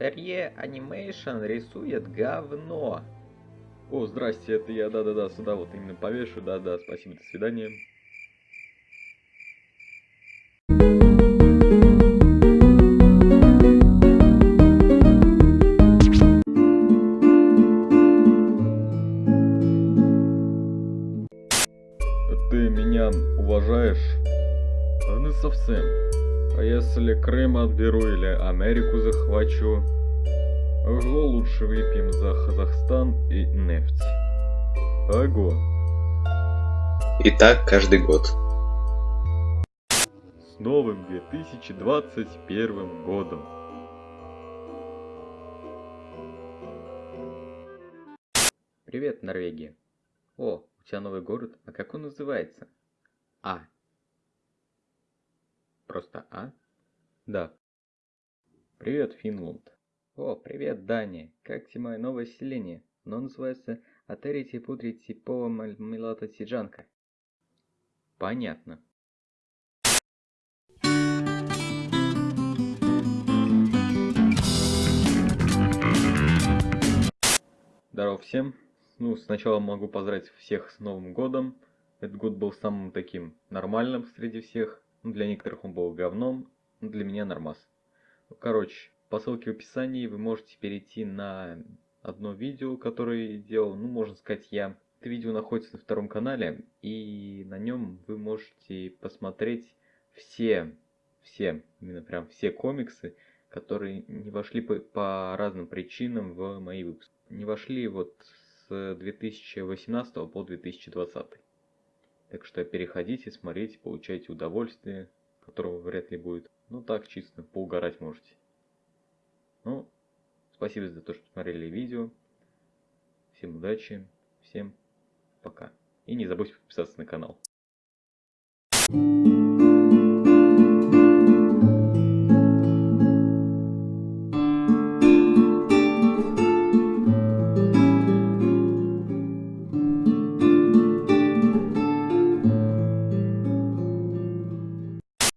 Ре Анимейшн рисует говно. О, здрасте, это я, да-да-да, сюда вот именно повешу, да-да, спасибо, до свидания. Ты меня уважаешь? А не совсем. А если Крым отберу или Америку захвачу? Ого, лучше выпьем за Казахстан и нефть. Ого. И так каждый год. С новым 2021 годом. Привет, Норвегия. О, у тебя новый город, а как он называется? А. Просто А? Да. Привет, Финланд. О, привет, Дания. Как тебе мое новое селение? Оно называется Атерити Путрити Пова Милата Сиджанка. Понятно. Здорово всем. Ну, сначала могу поздравить всех с Новым годом. Этот год был самым таким нормальным среди всех. Для некоторых он был говном, но для меня нормас. Короче, по ссылке в описании вы можете перейти на одно видео, которое делал, ну, можно сказать, я. Это видео находится на втором канале, и на нем вы можете посмотреть все, все, именно прям все комиксы, которые не вошли по, по разным причинам в мои выпуски. Не вошли вот с 2018 по 2020. Так что переходите, смотрите, получайте удовольствие, которого вряд ли будет. Ну так, чисто, поугарать можете. Ну, спасибо за то, что смотрели видео. Всем удачи, всем пока. И не забудьте подписаться на канал.